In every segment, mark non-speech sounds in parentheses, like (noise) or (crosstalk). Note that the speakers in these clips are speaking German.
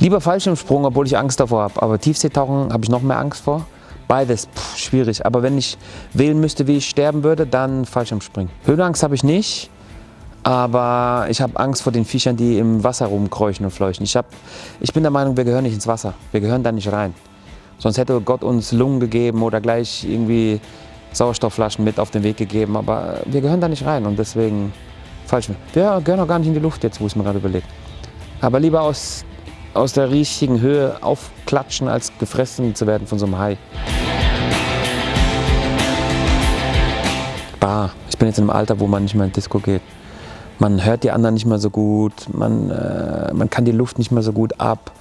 Lieber Fallschirmsprung, obwohl ich Angst davor habe. Aber Tiefseetauchen habe ich noch mehr Angst vor. Beides pff, schwierig. Aber wenn ich wählen müsste, wie ich sterben würde, dann Fallschirmspringen. Höhenangst habe ich nicht. Aber ich habe Angst vor den Viechern, die im Wasser rumkräuchen und fleuchen. Ich, hab, ich bin der Meinung, wir gehören nicht ins Wasser. Wir gehören da nicht rein. Sonst hätte Gott uns Lungen gegeben oder gleich irgendwie Sauerstoffflaschen mit auf den Weg gegeben. Aber wir gehören da nicht rein und deswegen falsch. Wir gehören auch gar nicht in die Luft jetzt, wo ich es mir gerade überlege. Aber lieber aus, aus der richtigen Höhe aufklatschen, als gefressen zu werden von so einem Hai. Bah, ich bin jetzt in einem Alter, wo man nicht mehr in Disco geht. Man hört die anderen nicht mehr so gut, man, äh, man kann die Luft nicht mehr so gut ab.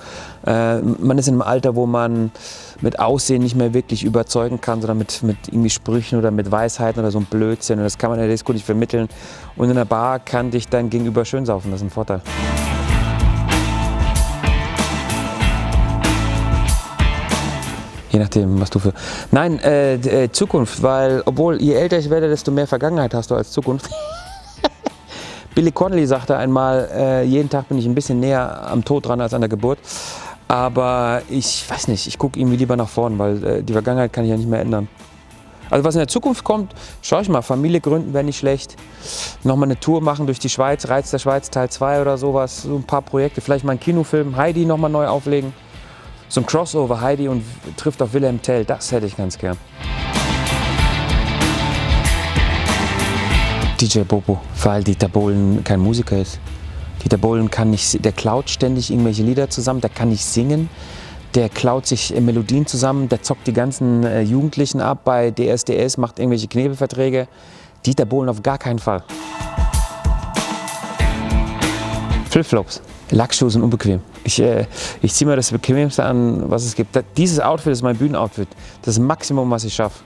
Äh, man ist in einem Alter, wo man mit Aussehen nicht mehr wirklich überzeugen kann, sondern mit, mit irgendwie Sprüchen oder mit Weisheiten oder so ein Blödsinn. Und das kann man in der Disco nicht vermitteln. Und in der Bar kann dich dein Gegenüber schön saufen, das ist ein Vorteil. Je nachdem, was du für... Nein, äh, äh, Zukunft, weil obwohl je älter ich werde, desto mehr Vergangenheit hast du als Zukunft. (laughs) Billy Connolly sagte einmal, äh, jeden Tag bin ich ein bisschen näher am Tod dran als an der Geburt. Aber ich weiß nicht, ich gucke irgendwie lieber nach vorn, weil äh, die Vergangenheit kann ich ja nicht mehr ändern. Also was in der Zukunft kommt, schau ich mal, Familie gründen wäre nicht schlecht. Nochmal eine Tour machen durch die Schweiz, Reiz der Schweiz Teil 2 oder sowas, so ein paar Projekte, vielleicht mal einen Kinofilm, Heidi nochmal neu auflegen. So ein Crossover, Heidi und trifft auf Wilhelm Tell, das hätte ich ganz gern. DJ Bobo, weil Dieter Bohlen kein Musiker ist. Dieter Bohlen kann nicht, der klaut ständig irgendwelche Lieder zusammen, der kann nicht singen, der klaut sich äh, Melodien zusammen, der zockt die ganzen äh, Jugendlichen ab bei DSDS, macht irgendwelche Knebelverträge. Dieter Bohlen auf gar keinen Fall. Flipflops. Lackschuhe unbequem. Ich, äh, ich ziehe mir das Bequemste an, was es gibt. Dieses Outfit ist mein Bühnenoutfit. Das das Maximum, was ich schaffe.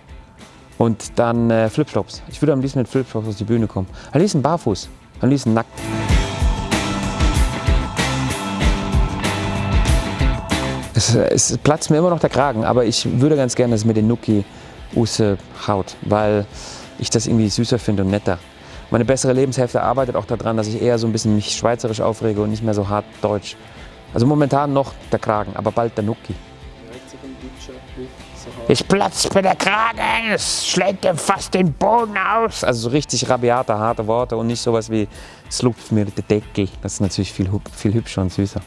Und dann äh, Flipflops. Ich würde am liebsten mit Flipflops auf die Bühne kommen. Am liebsten barfuß, am liebsten nackt. Es, es platzt mir immer noch der Kragen, aber ich würde ganz gerne, dass es mir den Nuki Use haut, weil ich das irgendwie süßer finde und netter. Meine bessere Lebenshälfte arbeitet auch daran, dass ich eher so ein bisschen mich schweizerisch aufrege und nicht mehr so hart deutsch. Also momentan noch der Kragen, aber bald der Nuki. Ich platz mir der Kragen, es schlägt dir fast den Boden aus. Also so richtig rabiate, harte Worte und nicht sowas wie, es lupft mir die Decke. Das ist natürlich viel, viel hübscher und süßer.